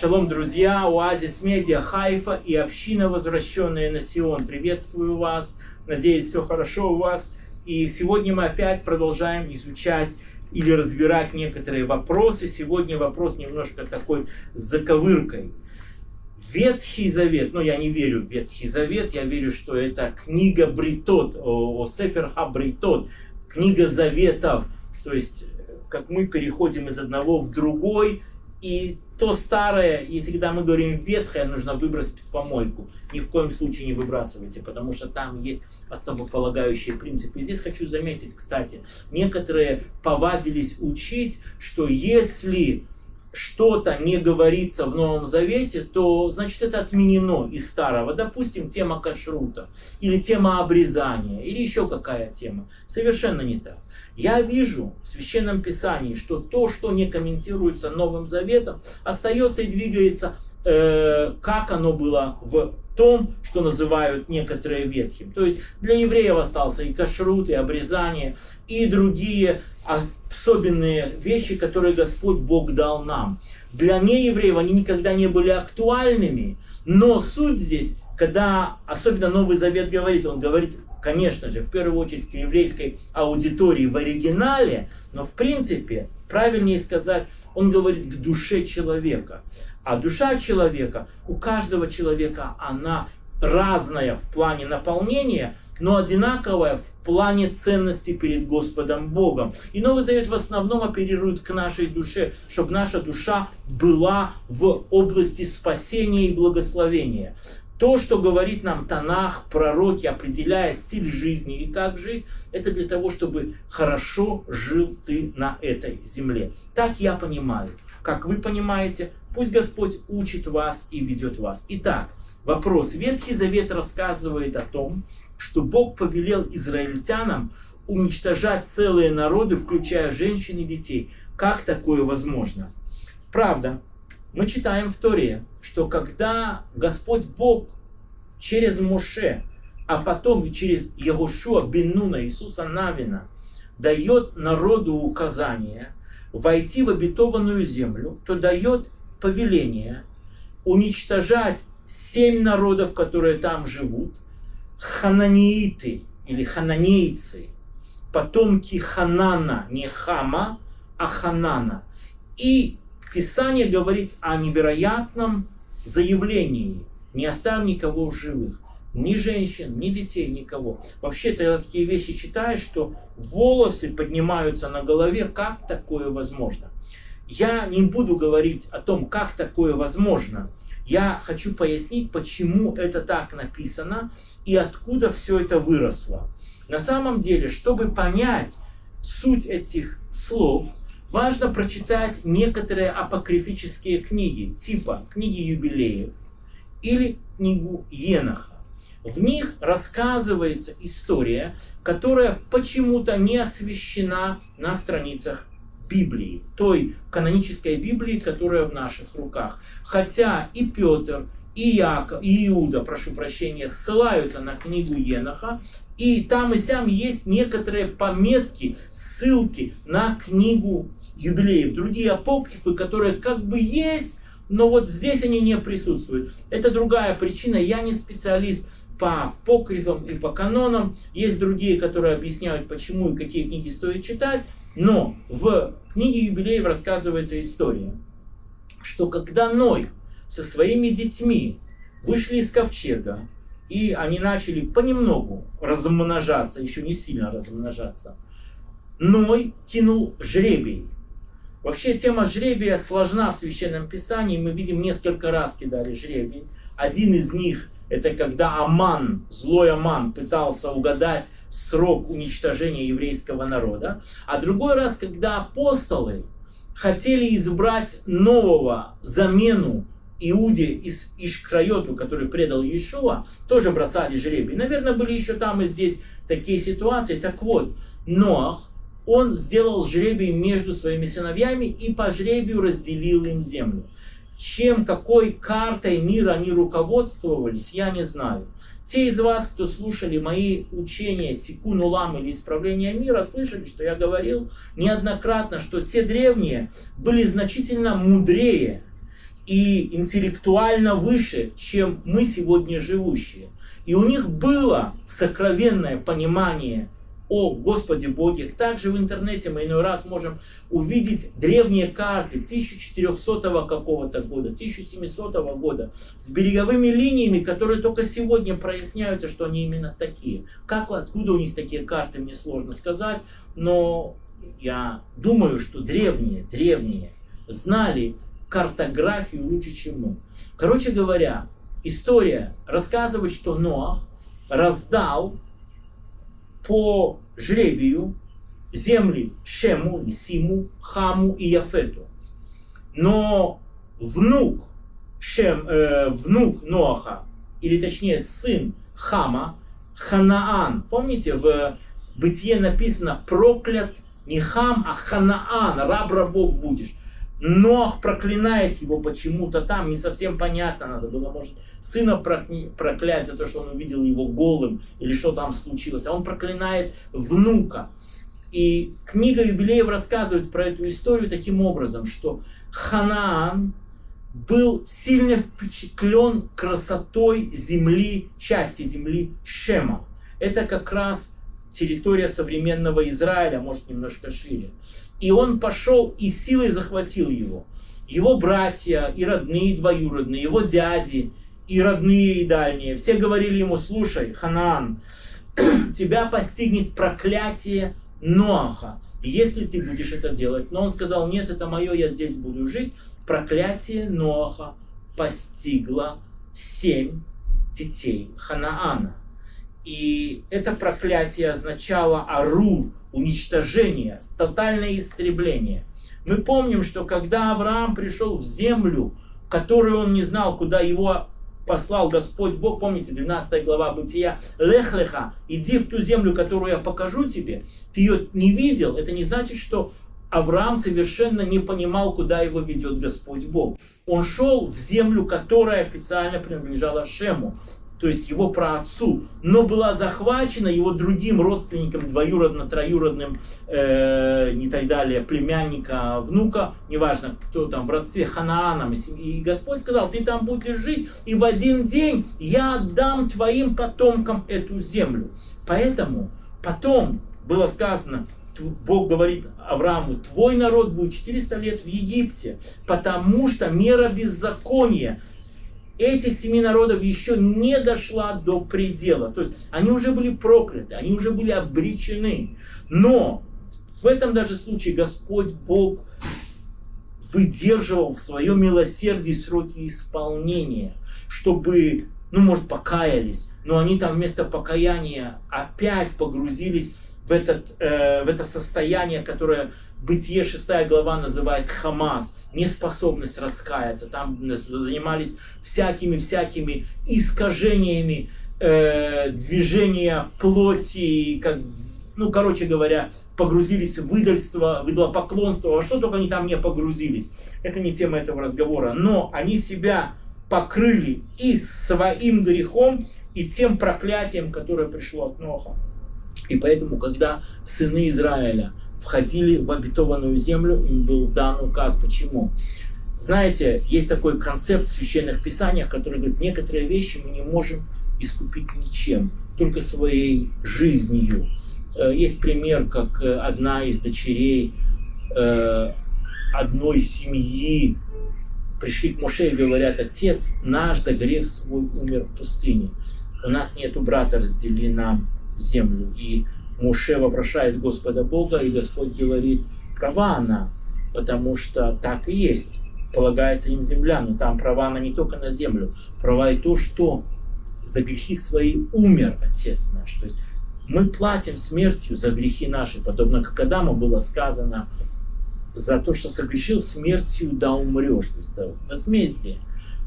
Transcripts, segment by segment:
Шалом, друзья, Оазис Медиа, Хайфа и община, возвращенная на Сион. Приветствую вас, надеюсь, все хорошо у вас. И сегодня мы опять продолжаем изучать или разбирать некоторые вопросы. Сегодня вопрос немножко такой с заковыркой. Ветхий Завет, ну я не верю в Ветхий Завет, я верю, что это книга Бритот, о, о Сефер Хабритот, книга Заветов. То есть, как мы переходим из одного в другой, и то старое, если когда мы говорим ветхое, нужно выбросить в помойку. Ни в коем случае не выбрасывайте, потому что там есть основополагающие принципы. И здесь хочу заметить, кстати, некоторые повадились учить, что если что-то не говорится в Новом Завете, то значит это отменено из старого. Допустим, тема кашрута, или тема обрезания, или еще какая тема. Совершенно не так. Я вижу в Священном Писании, что то, что не комментируется Новым Заветом, остается и двигается, э, как оно было в том, что называют некоторые ветхим. То есть для евреев остался и кашрут, и обрезание, и другие особенные вещи, которые Господь Бог дал нам. Для неевреев они никогда не были актуальными, но суть здесь, когда особенно Новый Завет говорит, он говорит конечно же, в первую очередь к еврейской аудитории в оригинале, но в принципе, правильнее сказать, он говорит к душе человека. А душа человека, у каждого человека она разная в плане наполнения, но одинаковая в плане ценности перед Господом Богом. И Новый Завет в основном оперирует к нашей душе, чтобы наша душа была в области спасения и благословения. То, что говорит нам Танах, пророки, определяя стиль жизни и как жить, это для того, чтобы хорошо жил ты на этой земле. Так я понимаю. Как вы понимаете, пусть Господь учит вас и ведет вас. Итак, вопрос. Ветхий Завет рассказывает о том, что Бог повелел израильтянам уничтожать целые народы, включая женщин и детей. Как такое возможно? Правда, мы читаем в Торе, что когда Господь Бог через Моше, а потом и через Ягушуа Бенуна Иисуса Навина дает народу указание войти в обетованную землю, то дает повеление уничтожать семь народов, которые там живут, хананииты или хананейцы, потомки Ханана, не Хама, а Ханана. И Писание говорит о невероятном заявлении. Не оставь никого в живых. Ни женщин, ни детей, никого. Вообще, ты такие вещи читаешь, что волосы поднимаются на голове. Как такое возможно? Я не буду говорить о том, как такое возможно. Я хочу пояснить, почему это так написано и откуда все это выросло. На самом деле, чтобы понять суть этих слов, важно прочитать некоторые апокрифические книги, типа книги юбилеев или книгу Еноха. В них рассказывается история, которая почему-то не освещена на страницах Библии, той канонической Библии, которая в наших руках. Хотя и Петр, и Яков, и Иуда, прошу прощения, ссылаются на книгу Еноха, и там и сям есть некоторые пометки, ссылки на книгу юбилеев, другие апокрифы, которые как бы есть, но вот здесь они не присутствуют. Это другая причина, я не специалист по апокрифам и по канонам, есть другие, которые объясняют, почему и какие книги стоит читать, но в книге юбилеев рассказывается история, что когда Ной со своими детьми вышли из ковчега, и они начали понемногу размножаться, еще не сильно размножаться, Ной кинул жребий Вообще тема жребия сложна в Священном Писании. Мы видим несколько раз кидали жребий. Один из них это когда Аман, злой Аман, пытался угадать срок уничтожения еврейского народа. А другой раз, когда апостолы хотели избрать нового замену Иуде из Ишкрайоту, который предал Иешуа, тоже бросали жребий. Наверное, были еще там и здесь такие ситуации. Так вот, Ноах он сделал жребий между своими сыновьями и по жребию разделил им землю. Чем, какой картой мира они руководствовались, я не знаю. Те из вас, кто слушали мои учения Тикун Улам или Исправление мира, слышали, что я говорил неоднократно, что те древние были значительно мудрее и интеллектуально выше, чем мы сегодня живущие. И у них было сокровенное понимание о Господе Боге. Также в интернете мы иной раз можем увидеть древние карты 1400 какого-то года, 1700 года с береговыми линиями, которые только сегодня проясняются, что они именно такие. Как, откуда у них такие карты, мне сложно сказать, но я думаю, что древние, древние знали картографию лучше, чем мы. Короче говоря, история рассказывает, что Ноах раздал по жребию земли Шему и Симу, Хаму и Яфету. Но внук, Шем, э, внук Ноаха, или точнее сын Хама, Ханаан, помните, в Бытие написано проклят не Хам, а Ханаан, раб рабов будешь. Нох проклинает его почему-то там, не совсем понятно, надо было, может, сына проклясть за то, что он увидел его голым, или что там случилось, а он проклинает внука. И книга юбилеев рассказывает про эту историю таким образом, что Ханаан был сильно впечатлен красотой земли, части земли Шема. Это как раз территория современного Израиля, может немножко шире. И он пошел и силой захватил его. Его братья, и родные, и двоюродные, его дяди, и родные, и дальние. Все говорили ему, слушай, Ханаан, тебя постигнет проклятие Ноаха, если ты будешь это делать. Но он сказал, нет, это мое, я здесь буду жить. Проклятие Ноаха постигло семь детей Ханаана. И это проклятие означало Арур, уничтожение, тотальное истребление. Мы помним, что когда Авраам пришел в землю, которую он не знал, куда его послал Господь Бог, помните, 12 глава Бытия, Лехлеха, иди в ту землю, которую я покажу тебе, ты ее не видел, это не значит, что Авраам совершенно не понимал, куда его ведет Господь Бог. Он шел в землю, которая официально принадлежала Шему то есть его праотцу, но была захвачена его другим родственником, двоюродно, троюродным, э, не так далее, племянника, внука, неважно, кто там, в родстве Ханааном. И Господь сказал, ты там будешь жить, и в один день я отдам твоим потомкам эту землю. Поэтому потом было сказано, Бог говорит Аврааму, твой народ будет 400 лет в Египте, потому что мера беззакония этих семи народов еще не дошла до предела. То есть они уже были прокляты, они уже были обречены. Но в этом даже случае Господь Бог выдерживал в своем милосердии сроки исполнения, чтобы, ну, может, покаялись, но они там вместо покаяния опять погрузились в, этот, э, в это состояние, которое Бытие 6 глава называет Хамас, неспособность раскаяться. Там занимались всякими-всякими искажениями э, движения плоти, как, ну, короче говоря, погрузились в выдальство, в идолопоклонство, во что только они там не погрузились. Это не тема этого разговора. Но они себя покрыли и своим грехом, и тем проклятием, которое пришло от Ноха. И поэтому, когда сыны Израиля входили в обетованную землю, им был дан указ. Почему? Знаете, есть такой концепт в священных писаниях, который говорит, некоторые вещи мы не можем искупить ничем, только своей жизнью. Э, есть пример, как э, одна из дочерей э, одной семьи пришли к Моше и говорят, отец наш за грех свой умер в пустыне. У нас нету брата, раздели нам землю. И Муше вопрошает Господа Бога, и Господь говорит, права она, потому что так и есть. Полагается им земля, но там права она не только на землю. Права и то, что за грехи свои умер Отец наш. То есть мы платим смертью за грехи наши, подобно как Адаму было сказано, за то, что согрешил смертью, да умрешь. То есть это возмездие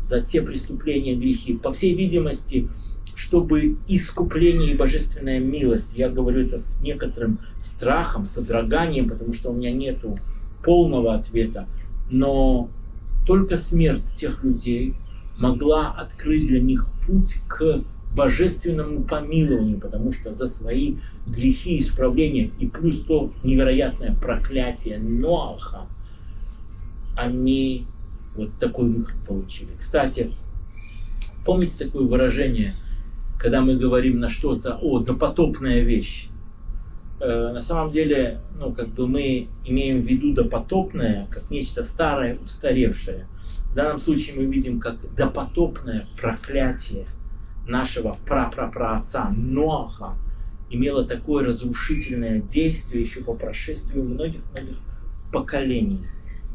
за те преступления, грехи. По всей видимости, чтобы искупление и божественная милость, я говорю это с некоторым страхом, содроганием, потому что у меня нету полного ответа, но только смерть тех людей могла открыть для них путь к божественному помилованию, потому что за свои грехи исправления, и плюс то невероятное проклятие Ноаха, они вот такой выход получили. Кстати, помните такое выражение, когда мы говорим на что-то, о, допотопная вещь. Э, на самом деле, ну, как бы мы имеем в виду допотопное, как нечто старое, устаревшее. В данном случае мы видим как допотопное проклятие нашего прапрапраотца Ноаха имело такое разрушительное действие еще по прошествию многих-многих поколений.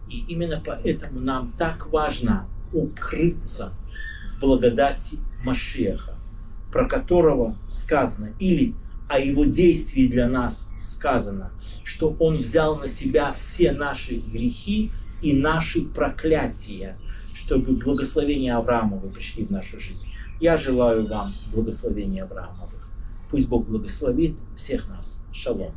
И именно поэтому нам так важно укрыться в благодати Машеха, про которого сказано, или о его действии для нас сказано, что он взял на себя все наши грехи и наши проклятия, чтобы благословения Авраамовы пришли в нашу жизнь. Я желаю вам благословения Авраамовых. Пусть Бог благословит всех нас. Шалом.